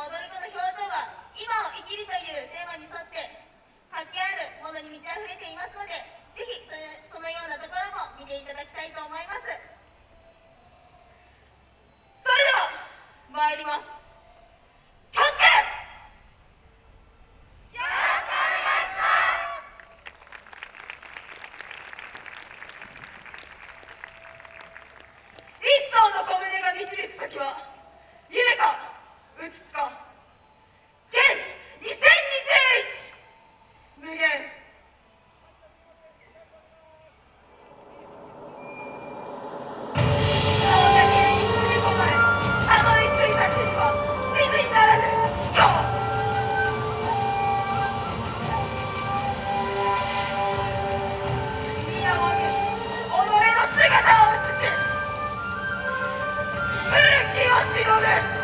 踊る子の表情は「今を生きる」というテーマに沿って活気あるものに満ち溢れていますのでぜひそのようなところも見ていただきたいと思います。それでは参ります。導く先は夢かうつつか原始2021無限。今日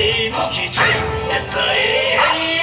際も基準野菜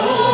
나로